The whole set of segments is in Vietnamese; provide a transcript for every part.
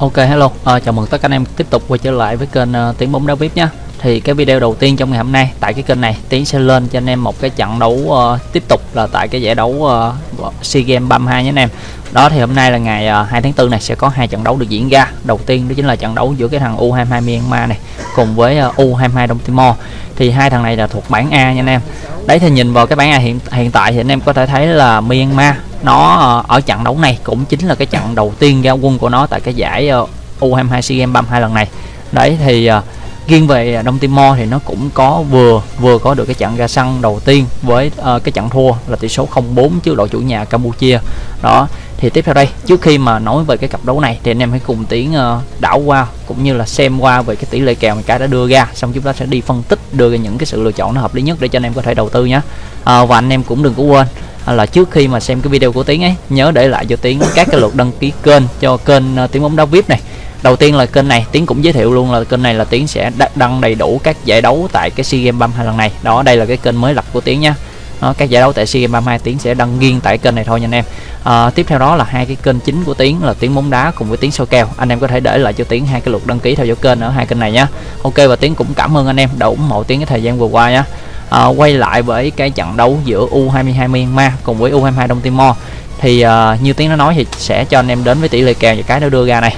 Ok hello, à, chào mừng tất cả anh em tiếp tục quay trở lại với kênh ờ, uh, Tiếng bóng đá VIP nhé Thì cái video đầu tiên trong ngày hôm nay tại cái kênh này Tiến sẽ lên cho anh em một cái trận đấu uh, tiếp tục là tại cái giải đấu uh, SEA Games 32 nhé anh em. Đó thì hôm nay là ngày uh, 2 tháng 4 này sẽ có hai trận đấu được diễn ra. Đầu tiên đó chính là trận đấu giữa cái thằng U22 Myanmar này cùng với uh, U22 Đông Timor. Thì hai thằng này là thuộc bảng A nha anh em. Đấy thì nhìn vào cái bảng A hiện hiện tại thì anh em có thể thấy là Myanmar nó ờ, ở trận đấu này cũng chính là cái trận đầu tiên ra quân của nó tại cái giải ờ, U22 SEA Games 32 lần này. Đấy thì ờ, uh, riêng về Đông Timor thì nó cũng có vừa vừa có được cái trận ra sân đầu tiên với uh, cái trận thua là tỷ số 0-4 trước đội chủ nhà Campuchia. Đó thì tiếp theo đây trước khi mà nói về cái cặp đấu này thì anh em hãy cùng tiến uh, đảo qua cũng như là xem qua về cái tỷ lệ kèo mà cái đã đưa ra xong chúng ta sẽ đi phân tích đưa ra những cái sự lựa chọn nó hợp lý nhất để cho anh em có thể đầu tư nhé. Uh, và anh em cũng đừng có quên là trước khi mà xem cái video của Tiến ấy nhớ để lại cho Tiến các cái lượt đăng ký kênh cho kênh uh, Tiến bóng đá VIP này. Đầu tiên là kênh này Tiến cũng giới thiệu luôn là kênh này là Tiến sẽ đăng đầy đủ các giải đấu tại cái SEA Games 32 lần này. Đó đây là cái kênh mới lập của Tiến nha. Đó, các giải đấu tại SEA Games 32 Tiến sẽ đăng riêng tại kênh này thôi nha anh em. À, tiếp theo đó là hai cái kênh chính của Tiến là Tiến bóng đá cùng với Tiến soi kèo. Anh em có thể để lại cho Tiến hai cái lượt đăng ký theo dõi kênh ở hai kênh này nhá Ok và Tiến cũng cảm ơn anh em đã ủng hộ Tiến cái thời gian vừa qua nhá à, quay lại với cái trận đấu giữa U22 Myanmar cùng với U22 Đông Timor thì à, như tiếng nó nói thì sẽ cho anh em đến với tỷ lệ kèo và cái nó đưa ra này.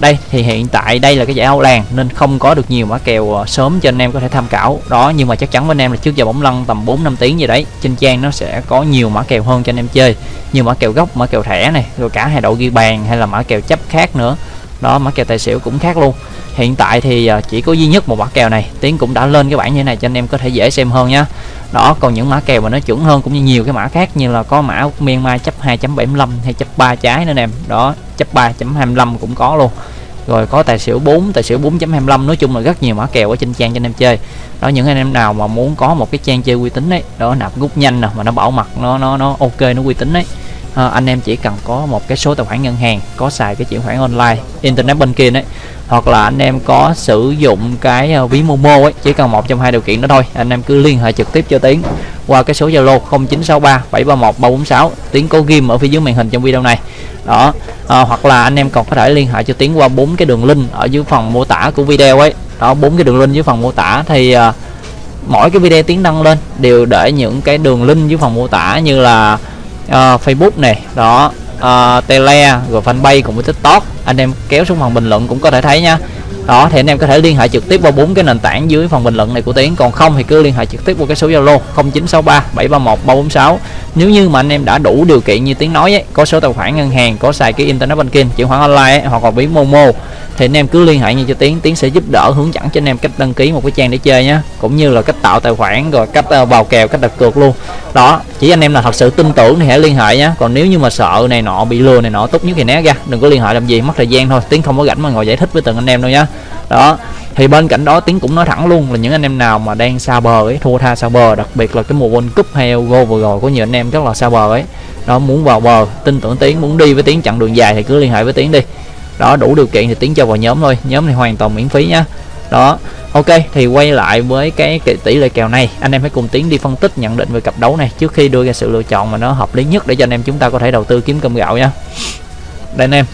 Đây thì hiện tại đây là cái giải Âu làng nên không có được nhiều mã kèo ờ, sớm cho anh em có thể tham khảo. Đó nhưng mà chắc chắn với anh em là trước giờ bóng lăn tầm 4 năm tiếng gì đấy trên trang nó sẽ có nhiều mã kèo hơn cho anh em chơi. Nhiều mã kèo gốc mã kèo thẻ này rồi cả hai đội ghi bàn hay là mã kèo chấp khác nữa đó, mã kèo tài xỉu cũng khác luôn. Hiện tại thì à, chỉ có duy nhất một mã kèo này. Tiến cũng đã lên cái bảng như thế này cho anh em có thể dễ xem hơn nhá. Đó, còn những mã kèo mà nó chuẩn hơn cũng như nhiều cái mã khác như là có mã Myanmar chấp 2.75 hay chấp 3 trái nữa em đó, chấp 3.25 cũng có luôn. Rồi có tài xỉu 4 tài xỉu 4.25 nói chung là rất nhiều mã kèo ở trên trang cho anh em chơi. Đó, những anh em nào mà muốn có một cái trang chơi uy tín đấy đó, nạp rút nhanh nè, mà nó bảo mật, nó nó nó ok, nó uy tín đấy à, anh em chỉ cần có một cái số tài khoản ngân hàng có xài cái chuyển khoản online internet banking ấy hoặc là anh em có sử dụng cái uh, ví Momo ấy chỉ cần một trong hai điều kiện đó thôi anh em cứ liên hệ trực tiếp cho Tiến qua cái số Zalo 0963 731 346 Tiến có ghim ở phía dưới màn hình trong video này. Đó à, hoặc là anh em còn có thể liên hệ cho Tiến qua bốn cái đường link ở dưới phần mô tả của video ấy. Đó bốn cái đường link dưới phần mô tả thì uh, mỗi cái video Tiến đăng lên đều để những cái đường link dưới phần mô tả như là uh, Facebook này đó. Uh, tele rồi fanpage cùng với tiktok. Anh em kéo xuống phần bình luận cũng có thể thấy nha. Đó thì anh em có thể liên hệ trực tiếp qua bốn cái nền tảng dưới phần bình luận này của tiến. Còn không thì cứ liên hệ trực tiếp qua cái số zalo 0963 731 346 nếu như mà anh em đã đủ điều kiện như tiếng nói ấy, có số tài khoản ngân hàng có xài cái internet banking chuyển khoản online ấy, hoặc là ví momo thì anh em cứ liên hệ như cho tiến. Tiến sẽ giúp đỡ hướng dẫn cho anh em cách đăng ký một cái trang để chơi nhé cũng như là cách tạo tài khoản rồi cách ờ, vào kèo cách đặt cược luôn. Đó chỉ anh em là thật sự tin tưởng thì hãy liên hệ nhé còn nếu như mà sợ này nọ bị lừa này nọ tốt nhất thì né ra đừng có liên hệ làm gì mất thời gian thôi. Tiến không có rảnh mà ngồi giải thích với từng anh em đâu nhá đó thì bên cạnh đó tiến cũng nói thẳng luôn là những anh em nào mà đang xa bờ ấy thua tha xa bờ đặc biệt là cái mùa world cup hay go vừa rồi có nhiều anh em rất là xa bờ ấy. Đó muốn vào bờ tin tưởng tiến muốn đi với tiến chặng đường dài thì cứ liên hệ với tiến đi. Đó đủ điều kiện thì tiến cho vào nhóm thôi nhóm này hoàn toàn miễn phí nhá đó ok thì quay lại với cái, cái tỷ lệ kèo này anh em hãy cùng tiến đi phân tích nhận định về cặp đấu này trước khi đưa ra sự lựa chọn mà nó hợp lý nhất để cho anh em chúng ta có thể đầu tư kiếm cơm gạo nha. Đây anh em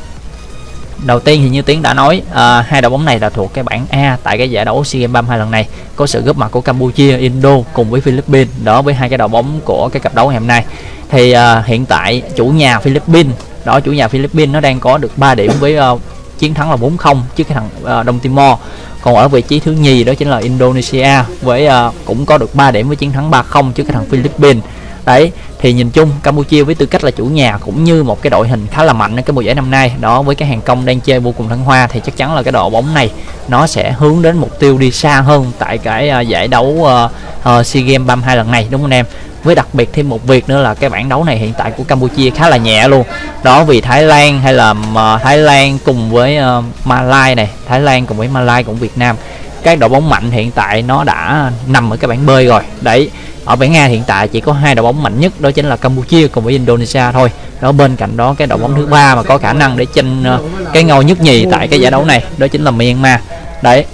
đầu tiên thì như tiến đã nói à, hai đội bóng này là thuộc cái bảng A tại cái giải đấu SEA Games 32 lần này có sự góp mặt của Campuchia, Indo cùng với Philippines đó với hai cái đội bóng của cái cặp đấu ngày hôm nay. Thì à, hiện tại chủ nhà Philippines đó chủ nhà Philippines nó đang có được 3 điểm với uh, chiến thắng là 4-0 trước cái thằng uh, Đông Timor. Còn ở vị trí thứ nhì đó chính là Indonesia với uh, cũng có được 3 điểm với chiến thắng 3-0 trước cái thằng Philippines đấy thì nhìn chung Campuchia với tư cách là chủ nhà cũng như một cái đội hình khá là mạnh ở cái mùa giải năm nay. Đó với cái hàng công đang chơi vô cùng thăng hoa thì chắc chắn là cái đội bóng này nó sẽ hướng đến mục tiêu đi xa hơn tại cái uh, giải đấu uh, uh, SEA Games 32 lần này đúng không anh em? Với đặc biệt thêm một việc nữa là cái bảng đấu này hiện tại của Campuchia khá là nhẹ luôn. Đó vì Thái Lan hay là uh, Thái Lan cùng với uh, Malai này Thái Lan cùng với Malai cũng Việt Nam. Các đội bóng mạnh hiện tại nó đã nằm ở cái bảng B rồi. Đấy ở bảng A hiện tại chỉ có hai đội bóng mạnh nhất đó chính là Campuchia cùng với Indonesia thôi. Đó bên cạnh đó cái đội bóng thứ ba mà có khả năng để tranh uh, ờ, cái ngôi nhất nhì tại cái giải đấu này đó chính là Myanmar. Đấy.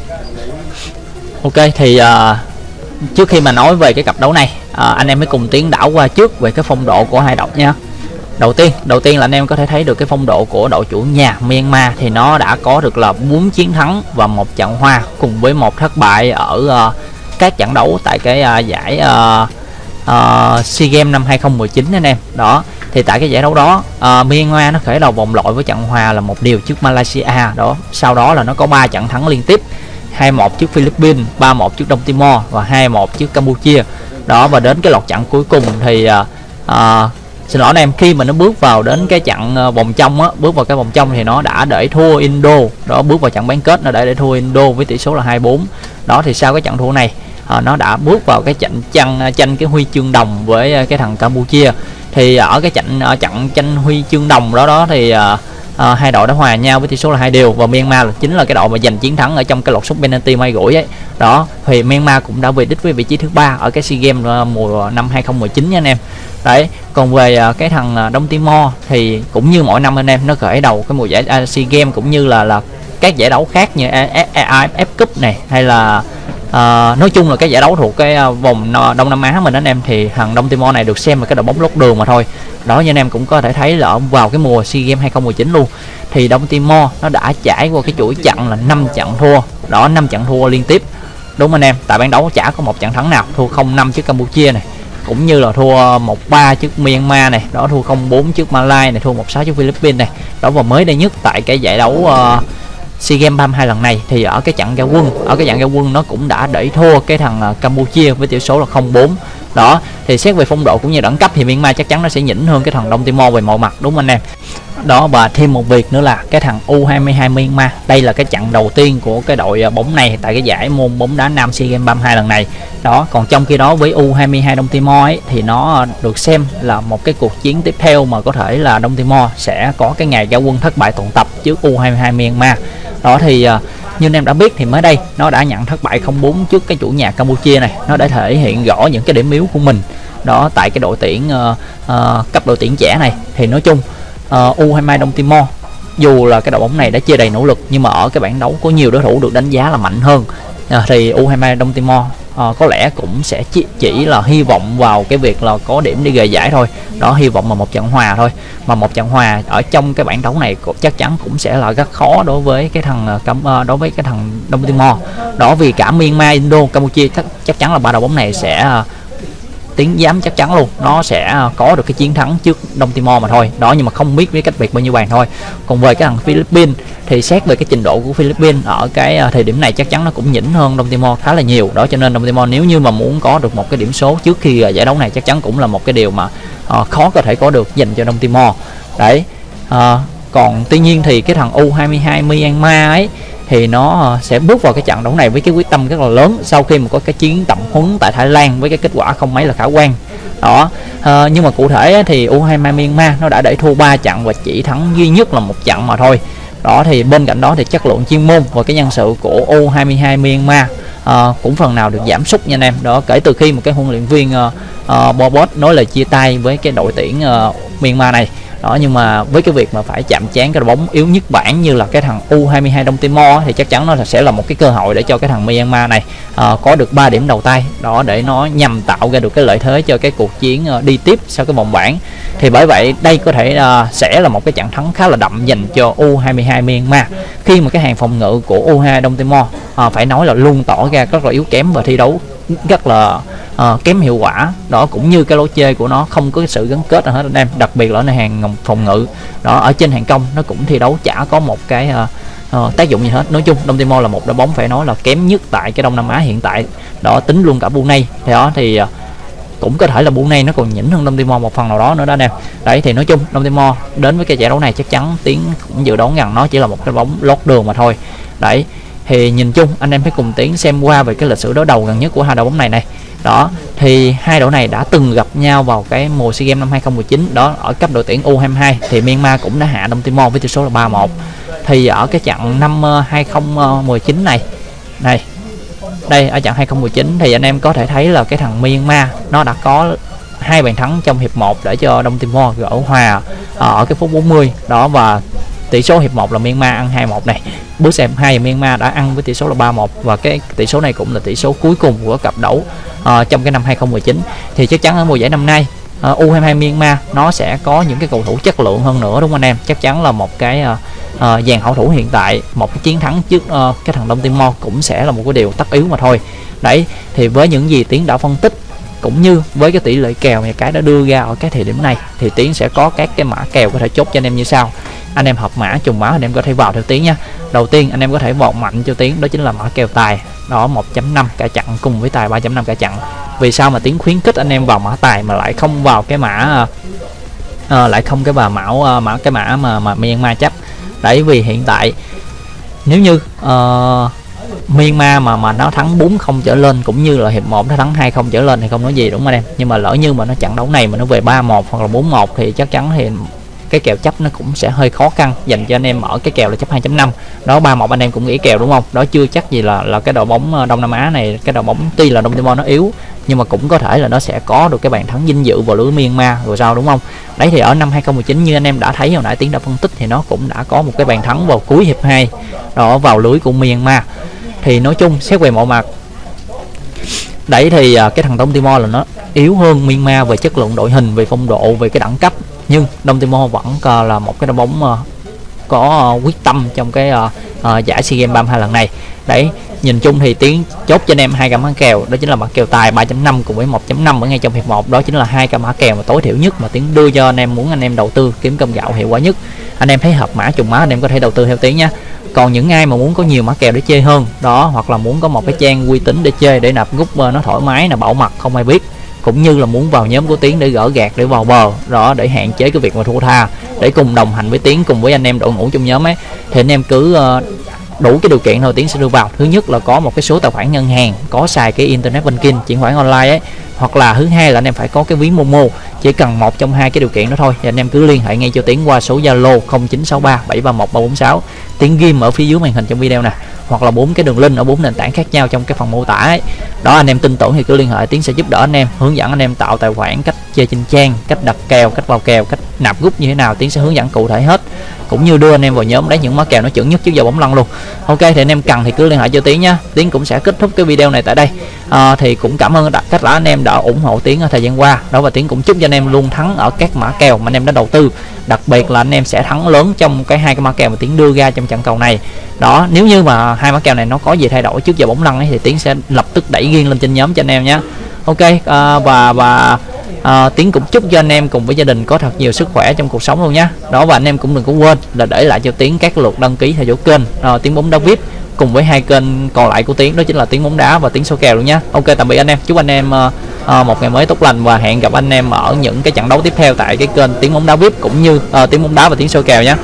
Ok thì uh, trước khi mà nói về cái cặp đấu này uh, anh em mới cùng tiến đảo qua trước về cái phong độ của hai đội nha. Đầu tiên đầu tiên là anh em có thể thấy được cái phong độ của đội chủ nhà Myanmar thì nó đã có được là 4 chiến thắng và một trận hòa cùng với một thất bại ở uh, các trận đấu tại cái uh, giải uh, uh, SEA Games năm 2019 anh em. Đó thì tại cái giải đấu đó uh, Myanmar nó khởi đầu vòng loại với trận hòa là một điều trước Malaysia. Đó sau đó là nó có 3 trận thắng liên tiếp 2-1 trước Philippines 3-1 trước Đông Timor và 2-1 trước Campuchia. Đó và đến cái lọt trận cuối cùng thì uh, uh, xin lỗi anh em khi mà nó bước vào đến cái trận uh, vòng trong á bước vào cái vòng trong thì nó đã để thua Indo. Đó bước vào trận bán kết nó đã để thua Indo với tỷ số là 24 đó thì sau cái trận thua này à, nó đã bước vào cái trận tranh tranh cái huy chương đồng với ờ, cái thằng Campuchia. Thì ở cái trận ở trận tranh huy chương đồng đó đó thì à, à, hai đội đã hòa nhau với tỷ số là hai đều. Và Myanmar là chính là cái đội mà giành chiến thắng ở trong cái lọt sút penalty may gũi ấy. Đó thì Myanmar cũng đã về đích với vị trí thứ ba ở cái SEA Games mùa năm 2019 nha anh em. Đấy còn về cái thằng Đông Timor thì cũng như mỗi năm anh em nó khởi đầu cái mùa giải à, SEA Games cũng như là là các giải đấu khác như AFF Cup này hay là à, nói chung là cái giải đấu thuộc cái ờ, vòng Đông Nam Á mình anh em thì thằng Đông Timor này được xem là cái đội bóng lót đường mà thôi. Đó như anh em cũng có thể thấy là vào cái mùa SEA Games 2019 luôn. Thì Đông Timor nó đã trải qua cái chuỗi trận là 5 trận thua. Đó 5 trận thua liên tiếp. Đúng anh em tại bán đấu chả có một trận thắng nào. Thua 0-5 trước Campuchia này cũng như là thua 1-3 trước Myanmar này. Đó thua 0-4 trước Malaysia này thua 1-6 trước Philippines này. Đó và mới đây nhất tại cái giải đấu uh, SEA Games 32 lần này thì ở cái trận giao quân ở cái trận giao quân nó cũng đã đẩy thua cái thằng à, Campuchia với tỷ số là 0-4 đó thì xét về phong độ cũng như đẳng cấp thì Myanmar chắc chắn nó sẽ nhỉnh hơn cái thằng Đông Timor về mọi mặt đúng không anh em? Đó và thêm một việc nữa là cái thằng U22 Myanmar đây là cái trận đầu tiên của cái đội à, bóng này tại cái giải môn bóng đá nam SEA Games 32 lần này. Đó còn trong khi đó với U22 Đông Timor ấy, thì nó à, được xem là một cái cuộc chiến tiếp theo mà có thể là Đông Timor sẽ có cái ngày giao quân thất bại toàn tập trước U22 Myanmar đó thì uh, như anh em đã biết thì mới đây nó đã nhận thất bại 04 trước cái chủ nhà Campuchia này. Nó đã thể hiện rõ những cái điểm yếu của mình. Đó tại cái đội tuyển uh, uh, cấp đội tuyển trẻ này. Thì nói chung ờ, uh, U22 Đông Timor dù là cái đội bóng này đã chia đầy nỗ lực nhưng mà ở cái bảng đấu có nhiều đối thủ được đánh giá là mạnh hơn à, thì U23 Đông Timor à, có lẽ cũng sẽ chỉ, chỉ là hy vọng vào cái việc là có điểm đi về giải thôi. Đó hy vọng mà một trận hòa thôi. Mà một trận hòa ở trong cái bảng đấu này chắc chắn cũng sẽ là rất khó đối với cái thằng à, à, đối với cái thằng Đông Timor. Đó vì cả Myanmar Indo Campuchia chắc, chắc chắn là ba đội bóng này sẽ uh, tiếng dám chắc chắn luôn. Nó sẽ à, có được cái chiến thắng trước Đông Timor mà thôi. Đó nhưng mà không biết với cách biệt bao nhiêu bàn thôi. Còn về cái thằng Philippines thì xét về cái trình độ của Philippines ở cái à, thời điểm này chắc chắn nó cũng nhỉnh hơn Đông Timor khá là nhiều. Đó cho nên Đông Timor nếu như mà muốn có được một cái điểm số trước khi à, giải đấu này chắc chắn cũng là một cái điều mà uh, khó có thể có được dành cho Đông Timor. Đấy uh, còn tuy nhiên thì cái thằng U22 Myanmar ấy thì nó ờ, sẽ bước vào cái trận đấu này với cái quyết tâm rất là lớn sau khi mà có cái chiến tập huấn tại Thái Lan với cái kết quả không mấy là khả quan. Đó à, nhưng mà cụ thể thì U22 Myanmar nó đã để thua 3 trận và chỉ thắng duy nhất là một trận mà thôi. Đó thì bên cạnh đó thì chất lượng chuyên môn và cái nhân sự của U22 Myanmar à, cũng phần nào được giảm sút nha anh em. Đó kể từ khi một cái huấn luyện viên uh, uh, Bobot nói lời chia tay với cái đội tuyển uh, Myanmar này đó nhưng mà với cái việc mà phải chạm chán cái đội bóng yếu nhất bảng như là cái thằng U22 Đông Timor thì chắc chắn nó sẽ là một cái cơ hội để cho cái thằng Myanmar này uh, có được 3 điểm đầu tay. Đó để nó nhằm tạo ra được cái lợi thế cho cái cuộc chiến uh, đi tiếp sau cái vòng bảng. Thì bởi vậy đây có thể uh, sẽ là một cái trận thắng khá là đậm dành cho U22 Myanmar. Khi mà cái hàng phòng ngự của U22 Đông Timor uh, phải nói là luôn tỏ ra rất là yếu kém và thi đấu rất là uh, kém hiệu quả. Đó cũng như cái lối chơi của nó không có sự gắn kết nào hết anh em. Đặc biệt là ở hàng phòng ngự. Đó ở trên hàng công nó cũng thi đấu chả có một cái uh, uh, tác dụng gì hết. Nói chung Đông Timor là một đội bóng phải nói là kém nhất tại cái Đông Nam Á hiện tại. Đó tính luôn cả Brunei. Thì đó thì uh, cũng có thể là Brunei nó còn nhỉnh hơn Đông Timor một phần nào đó nữa đó anh em. Đấy thì nói chung Đông Timor đến với cái giải đấu này chắc chắn tiến cũng dự đoán rằng nó chỉ là một cái bóng lót đường mà thôi. Đấy thì nhìn chung anh em phải cùng tiến xem qua về cái lịch sử đối đầu gần nhất của hai đội bóng này này đó, thì hai đội này đã từng gặp nhau vào cái mùa SEA Games năm 2019 đó, ở cấp đội tuyển U22 thì Myanmar cũng đã hạ Đông Timor với tỷ số là 3-1 thì ở cái trận năm ờ, 2019 này này, đây, ở trận 2019 thì anh em có thể thấy là cái thằng Myanmar, nó đã có hai bàn thắng trong hiệp 1 để cho Đông Timor gỡ hòa ờ, ở cái phút 40 đó, và tỷ số hiệp 1 là Myanmar ăn 2-1 này. Bước xem hai Myanmar đã ăn với tỷ số là 3-1 và cái tỷ số này cũng là tỷ số cuối cùng của cặp đấu uh, trong cái năm 2019 thì chắc chắn ở mùa giải năm nay ờ, uh, U22 Myanmar nó sẽ có những cái cầu thủ chất lượng hơn nữa đúng không anh em? Chắc chắn là một cái uh, uh, dàn hậu thủ hiện tại một cái chiến thắng trước uh, cái thằng Đông Timor cũng sẽ là một cái điều tất yếu mà thôi. Đấy thì với những gì tiến đã phân tích cũng như với cái tỷ lệ kèo mà cái đã đưa ra ở cái thời điểm này thì tiến sẽ có các cái mã kèo có thể chốt cho anh em như sau anh em hợp mã trùng mã anh em có thể vào theo tiếng nha. Đầu tiên anh em có thể vọt mạnh cho tiếng đó chính là mã kèo tài. Đó 1.5 cả chặn cùng với tài 3.5 cả chặn. Vì sao mà tiếng khuyến khích anh em vào mã tài mà lại không vào cái mã uh, lại không cái bà mão uh, mã cái mã mà mà Myanmar chấp? Đấy vì hiện tại nếu như uh, Myanmar mà mà nó thắng 4 không trở lên cũng như là hiệp 1 nó thắng 2 không trở lên thì không nói gì đúng không anh em? Nhưng mà lỡ như mà nó trận đấu này mà nó về 3-1 hoặc là 4-1 thì chắc chắn thì cái kèo chấp nó cũng sẽ hơi khó khăn, dành cho anh em ở cái kèo là chấp 2.5 đó 31 anh em cũng nghĩ kèo đúng không? Đó, chưa chắc gì là là cái đội bóng ờ, Đông Nam Á này, cái đội bóng tuy là Đông Timor nó yếu, nhưng mà cũng có thể là nó sẽ có được cái bàn thắng dinh dự vào lưới Myanmar rồi sao, đúng không? Đấy thì ở năm 2019 như anh em đã thấy hồi nãy tiến đã phân tích thì nó cũng đã có một cái bàn thắng vào cuối hiệp 2 đó, vào lưới của Myanmar. Thì nói chung, xét về mọi mặt, đấy thì ờ, cái thằng Đông Timor là nó yếu hơn Myanmar về chất lượng đội hình, về phong độ, về cái đẳng cấp nhưng Đông Timor vẫn ờ, là một cái đội bóng ờ, có ờ, quyết tâm trong cái giải SEA Games 32 lần này. Đấy, nhìn chung thì tiến chốt cho anh em hai cái mã kèo, đó chính là mã kèo tài 3.5 cùng với 1.5 ở ngay trong hiệp 1 đó chính là hai cái mã kèo mà tối thiểu nhất mà tiến đưa cho anh em, muốn anh em đầu tư kiếm cơm gạo hiệu quả nhất. Anh em thấy hợp mã, trùng mã, anh em có thể đầu tư theo tiến nha còn những ai mà muốn có nhiều mã kèo để chơi hơn, đó, hoặc là muốn có một cái trang uy tín để chơi để nạp rút nó thoải mái là bảo mật, không ai biết cũng như là muốn vào nhóm của tiến để gỡ gạt để vào bờ đó để hạn chế cái việc mà thua tha, để cùng đồng hành với tiến, cùng với anh em đội ngũ trong nhóm ấy. Thì anh em cứ ờ, đủ cái điều kiện thôi, tiến sẽ đưa vào. Thứ nhất là có một cái số tài khoản ngân hàng, có xài cái internet banking, chuyển khoản online ấy hoặc là thứ hai là anh em phải có cái ví momo, chỉ cần một trong hai cái điều kiện đó thôi. Thì anh em cứ liên hệ ngay cho tiến qua số zalo 0963 731 346 tiến ghim ở phía dưới màn hình trong video nè. Hoặc là bốn cái đường link ở bốn nền tảng khác nhau trong cái phần mô tả ấy. Đó, anh em tin tưởng thì cứ liên hệ, tiến sẽ giúp đỡ anh em, hướng dẫn anh em tạo tài khoản cách chơi trên trang, cách đặt kèo, cách vào kèo, cách nạp rút như thế nào. Tiến sẽ hướng dẫn cụ thể hết. Cũng như đưa anh em vào nhóm đấy những mã kèo nó chuẩn nhất trước giờ bóng lăn luôn. Ok, thì anh em cần thì cứ liên hệ cho tiến nhá. Tiến cũng sẽ kết thúc cái video này tại đây à, thì cũng cảm ơn tất cả anh em đã ủng hộ tiến ở thời gian qua. Đó và tiến cũng chúc cho anh em luôn thắng ở các mã kèo mà anh em đã đầu tư. Đặc biệt là anh em sẽ thắng lớn trong cái hai cái mã kèo mà tiến đưa ra trong trận cầu này. Đó nếu như mà hai mã kèo này nó có gì thay đổi trước giờ bóng lăn ấy thì tiến sẽ lập tức đẩy riêng lên trên nhóm cho anh em nhé. Ok à, và và à, tiến cũng chúc cho anh em cùng với gia đình có thật nhiều sức khỏe trong cuộc sống luôn nhé. Đó và anh em cũng đừng có quên là để lại cho tiến các lượt đăng ký theo dõi kênh. À, tiến bóng đá vip cùng với hai kênh còn lại của tiến đó chính là tiếng bóng đá và tiếng số kèo luôn nhé ok tạm biệt anh em. Chúc anh em uh, uh, một ngày mới tốt lành và hẹn gặp anh em ở những cái trận đấu tiếp theo tại cái kênh tiếng bóng đá vip cũng như ờ, uh, tiếng bóng đá và tiếng số kèo nhé